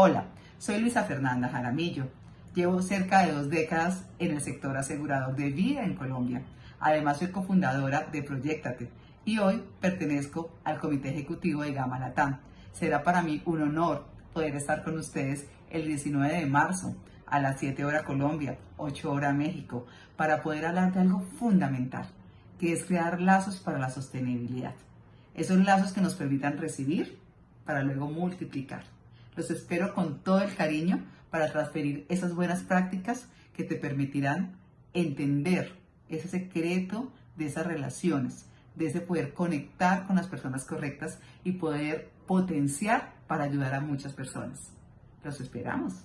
Hola, soy Luisa Fernanda Jaramillo. Llevo cerca de dos décadas en el sector asegurador de vida en Colombia. Además, soy cofundadora de Proyectate y hoy pertenezco al Comité Ejecutivo de Gama Latam. Será para mí un honor poder estar con ustedes el 19 de marzo a las 7 horas Colombia, 8 horas México, para poder hablar de algo fundamental, que es crear lazos para la sostenibilidad. Esos lazos que nos permitan recibir para luego multiplicar. Los espero con todo el cariño para transferir esas buenas prácticas que te permitirán entender ese secreto de esas relaciones, de ese poder conectar con las personas correctas y poder potenciar para ayudar a muchas personas. Los esperamos.